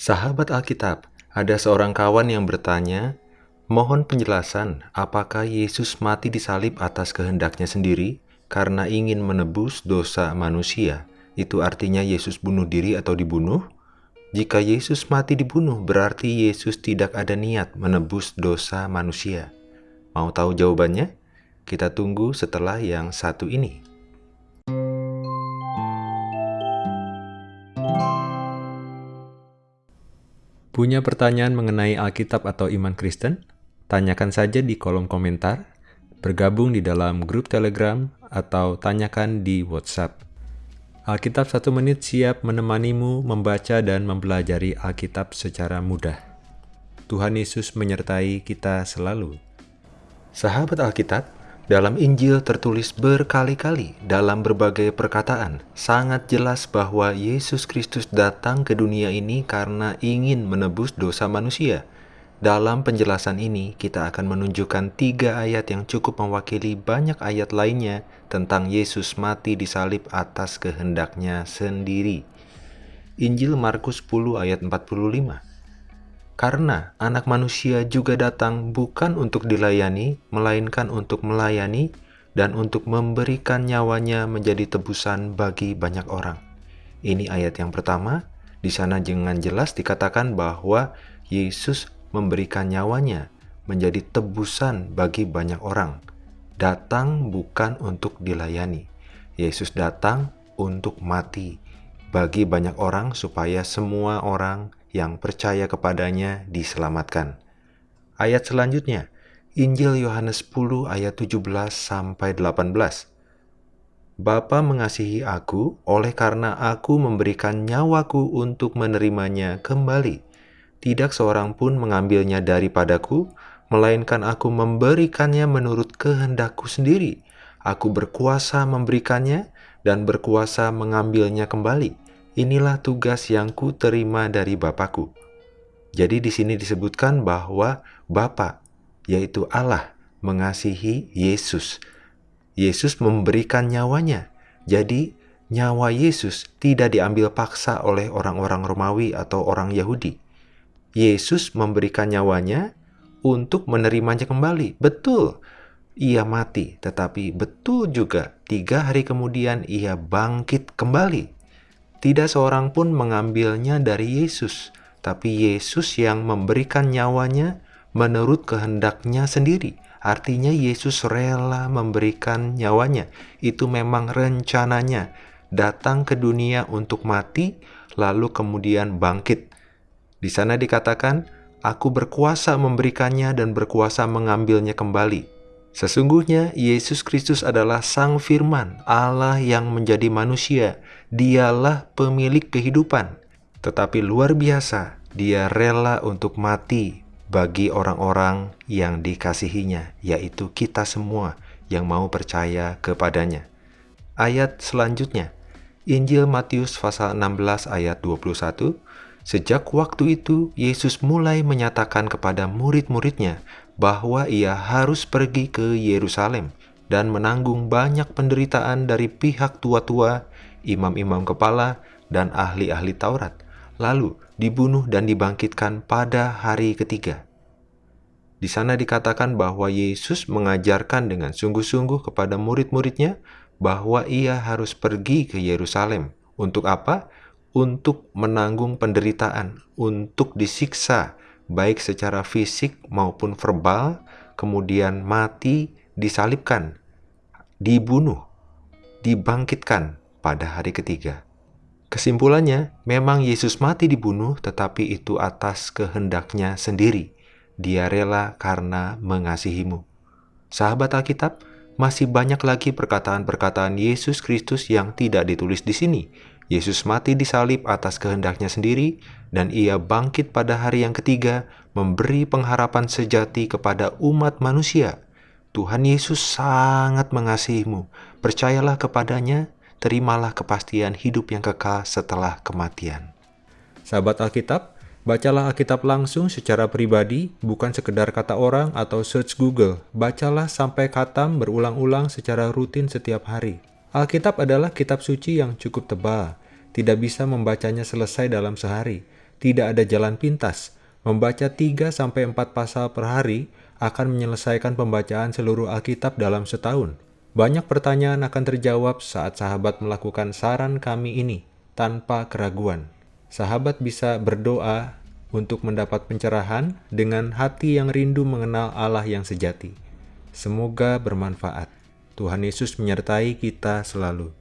Sahabat Alkitab, ada seorang kawan yang bertanya, mohon penjelasan apakah Yesus mati di salib atas kehendaknya sendiri karena ingin menebus dosa manusia. Itu artinya Yesus bunuh diri atau dibunuh? Jika Yesus mati dibunuh, berarti Yesus tidak ada niat menebus dosa manusia. Mau tahu jawabannya? Kita tunggu setelah yang satu ini. Punya pertanyaan mengenai Alkitab atau iman Kristen? Tanyakan saja di kolom komentar, bergabung di dalam grup Telegram, atau tanyakan di WhatsApp. Alkitab satu menit siap menemanimu membaca dan mempelajari Alkitab secara mudah. Tuhan Yesus menyertai kita selalu. Sahabat Alkitab, dalam Injil tertulis berkali-kali dalam berbagai perkataan, sangat jelas bahwa Yesus Kristus datang ke dunia ini karena ingin menebus dosa manusia. Dalam penjelasan ini, kita akan menunjukkan tiga ayat yang cukup mewakili banyak ayat lainnya tentang Yesus mati di salib atas kehendaknya sendiri. Injil Markus 10 ayat 45 karena anak manusia juga datang bukan untuk dilayani, melainkan untuk melayani dan untuk memberikan nyawanya menjadi tebusan bagi banyak orang. Ini ayat yang pertama, di sana dengan jelas dikatakan bahwa Yesus memberikan nyawanya menjadi tebusan bagi banyak orang. Datang bukan untuk dilayani. Yesus datang untuk mati bagi banyak orang supaya semua orang yang percaya kepadanya diselamatkan. Ayat selanjutnya, Injil Yohanes 10 ayat 17 sampai 18. Bapa mengasihi aku oleh karena aku memberikan nyawaku untuk menerimanya kembali. Tidak seorang pun mengambilnya daripadaku, melainkan aku memberikannya menurut kehendakku sendiri. Aku berkuasa memberikannya dan berkuasa mengambilnya kembali. Inilah tugas yang ku terima dari Bapakku. Jadi di sini disebutkan bahwa Bapa, yaitu Allah, mengasihi Yesus. Yesus memberikan nyawanya. Jadi nyawa Yesus tidak diambil paksa oleh orang-orang Romawi atau orang Yahudi. Yesus memberikan nyawanya untuk menerimanya kembali. Betul, ia mati, tetapi betul juga tiga hari kemudian ia bangkit kembali. Tidak seorang pun mengambilnya dari Yesus, tapi Yesus yang memberikan nyawanya menurut kehendaknya sendiri. Artinya Yesus rela memberikan nyawanya. Itu memang rencananya. Datang ke dunia untuk mati, lalu kemudian bangkit. Di sana dikatakan, Aku berkuasa memberikannya dan berkuasa mengambilnya kembali. Sesungguhnya Yesus Kristus adalah Sang Firman, Allah yang menjadi manusia. Dialah pemilik kehidupan. Tetapi luar biasa, dia rela untuk mati bagi orang-orang yang dikasihinya, yaitu kita semua yang mau percaya kepadanya. Ayat selanjutnya, Injil Matius pasal 16 ayat 21, Sejak waktu itu, Yesus mulai menyatakan kepada murid-muridnya bahwa ia harus pergi ke Yerusalem dan menanggung banyak penderitaan dari pihak tua-tua, imam-imam kepala, dan ahli-ahli Taurat, lalu dibunuh dan dibangkitkan pada hari ketiga. Di sana dikatakan bahwa Yesus mengajarkan dengan sungguh-sungguh kepada murid-muridnya bahwa ia harus pergi ke Yerusalem. Untuk apa? Untuk menanggung penderitaan, untuk disiksa, baik secara fisik maupun verbal, kemudian mati, disalibkan, dibunuh, dibangkitkan pada hari ketiga. Kesimpulannya, memang Yesus mati dibunuh, tetapi itu atas kehendaknya sendiri. Dia rela karena mengasihimu. Sahabat Alkitab, masih banyak lagi perkataan-perkataan Yesus Kristus yang tidak ditulis di sini, Yesus mati di salib atas kehendaknya sendiri, dan ia bangkit pada hari yang ketiga, memberi pengharapan sejati kepada umat manusia. Tuhan Yesus sangat mengasihimu. Percayalah kepadanya, terimalah kepastian hidup yang kekal setelah kematian. Sahabat Alkitab, bacalah Alkitab langsung secara pribadi, bukan sekedar kata orang atau search Google. Bacalah sampai katam berulang-ulang secara rutin setiap hari. Alkitab adalah kitab suci yang cukup tebal, tidak bisa membacanya selesai dalam sehari. tidak ada jalan pintas. Membaca 3-4 pasal per hari akan menyelesaikan pembacaan seluruh Alkitab dalam setahun. Banyak pertanyaan akan terjawab saat sahabat melakukan saran kami ini tanpa keraguan. Sahabat bisa berdoa untuk mendapat pencerahan dengan hati yang rindu mengenal Allah yang sejati. Semoga bermanfaat. Tuhan Yesus menyertai kita selalu.